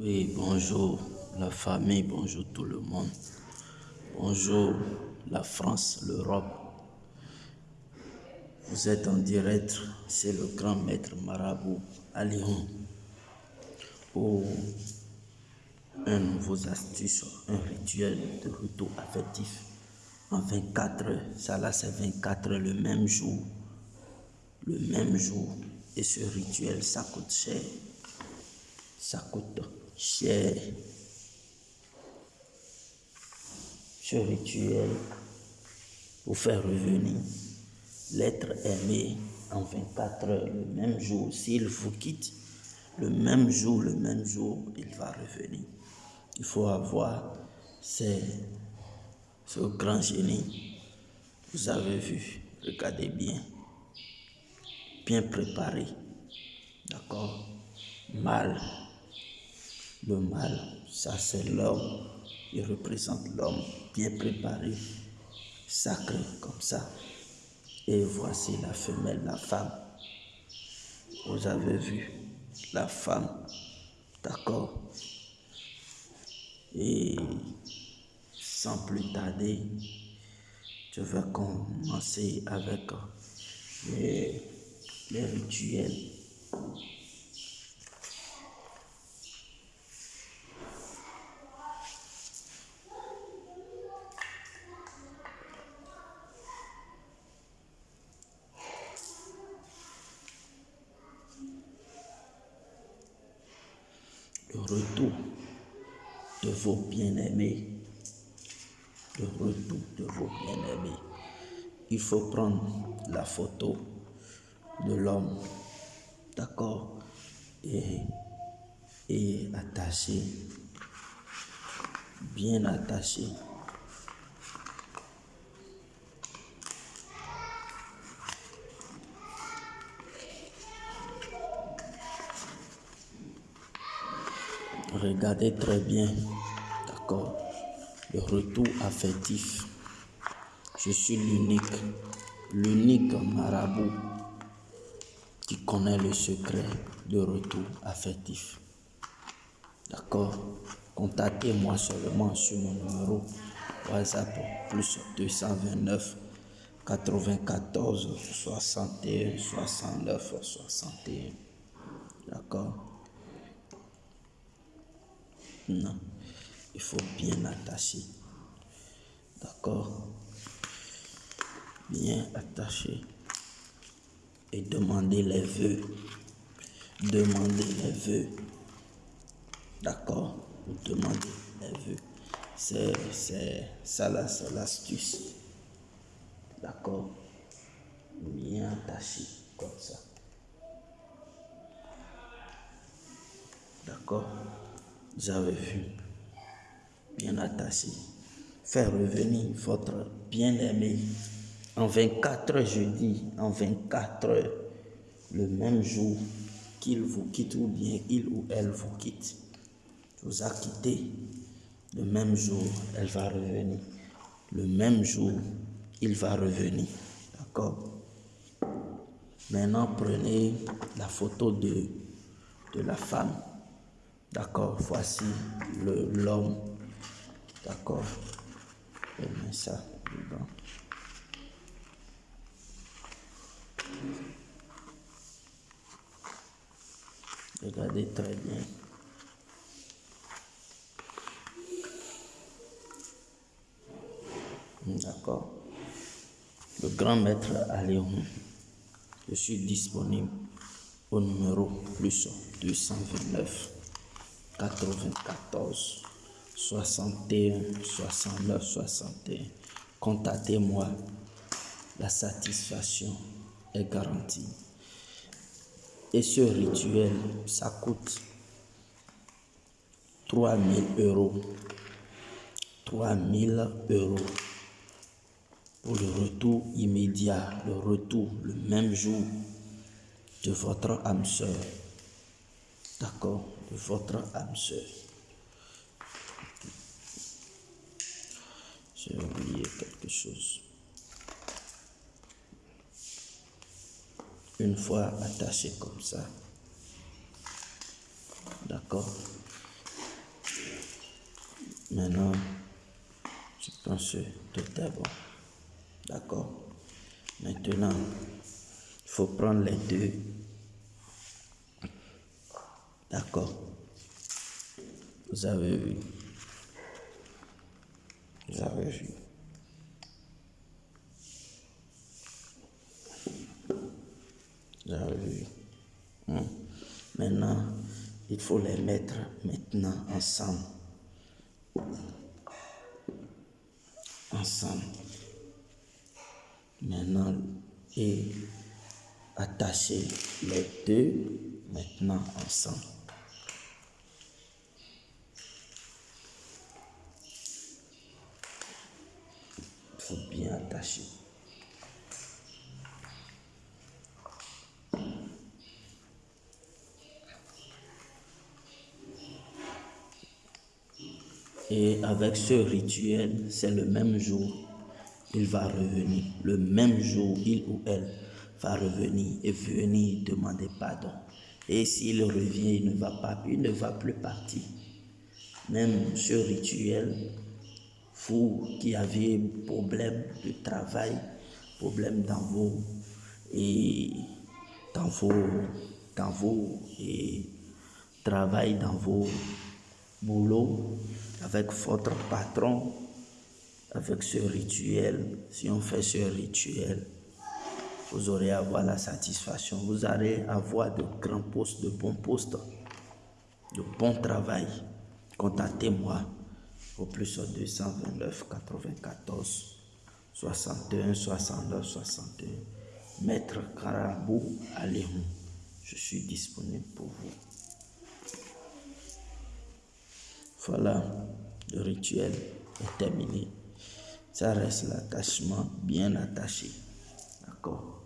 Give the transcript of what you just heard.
Oui, bonjour la famille, bonjour tout le monde. Bonjour la France, l'Europe. Vous êtes en direct, c'est le grand maître marabout à Lyon. Pour un nouveau astuce, un rituel de retour affectif en 24 heures. Ça là, c'est 24 heures le même jour. Le même jour. Et ce rituel, ça coûte cher. Ça coûte cher. Ce rituel pour faire revenir l'être aimé en 24 heures, le même jour. S'il vous quitte, le même jour, le même jour, il va revenir. Il faut avoir ce grand génie. Vous avez vu, regardez bien. Bien préparé. D'accord? Mal. Le mal, ça c'est l'homme. Il représente l'homme bien préparé, sacré comme ça. Et voici la femelle, la femme. Vous avez vu la femme, d'accord Et sans plus tarder, je vais commencer avec les, les rituels. Retour de vos bien-aimés. Le retour de vos bien-aimés. Il faut prendre la photo de l'homme, d'accord, et, et attacher, bien attaché. Regardez très bien, d'accord, le retour affectif. Je suis l'unique, l'unique marabout qui connaît le secret de retour affectif. D'accord Contactez-moi seulement sur mon numéro WhatsApp plus 229 94 61 69 61. D'accord non, il faut bien attacher. D'accord? Bien attacher. Et demander les vœux. Demander les vœux. D'accord? Vous demandez les vœux. C'est ça l'astuce. D'accord? Bien attaché comme ça. D'accord? Avez vu, bien attaché, faire revenir votre bien-aimé. En 24 heures, je dis, en 24 heures, le même jour qu'il vous quitte ou bien il ou elle vous quitte, vous a quitté, le même jour, elle va revenir. Le même jour, il va revenir. D'accord? Maintenant, prenez la photo de la femme D'accord, voici l'homme. D'accord. Ça dedans. Regardez très bien. D'accord. Le grand maître à Léon. Je suis disponible au numéro plus 229 94 61 69 61. Contactez-moi. La satisfaction est garantie. Et ce rituel, ça coûte 3000 euros. 3000 euros pour le retour immédiat, le retour le même jour de votre âme sœur. D'accord De votre âme sœur. J'ai oublié quelque chose. Une fois attaché comme ça. D'accord Maintenant, je pense que tout est bon. D'accord Maintenant, il faut prendre les deux. D'accord Vous avez vu Vous avez vu Vous avez vu hmm. Maintenant, il faut les mettre maintenant ensemble. Ensemble. Maintenant, et attacher les deux maintenant ensemble. Il bien attacher. Et avec ce rituel, c'est le même jour, il va revenir. Le même jour, il ou elle va revenir et venir demander pardon. Et s'il revient, il ne va pas, il ne va plus partir. Même ce rituel, vous qui avez problème de travail, problème dans vos et dans vos dans et travail dans vos boulots avec votre patron, avec ce rituel, si on fait ce rituel, vous aurez avoir la satisfaction. Vous allez avoir de grands postes, de bons postes, de bon travail. Contactez-moi au plus 229 94 61 69 61. Maître Carabou Aléon, je suis disponible pour vous. Voilà, le rituel est terminé. Ça reste l'attachement bien attaché. D'accord?